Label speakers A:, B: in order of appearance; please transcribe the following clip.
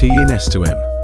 A: T in S to M.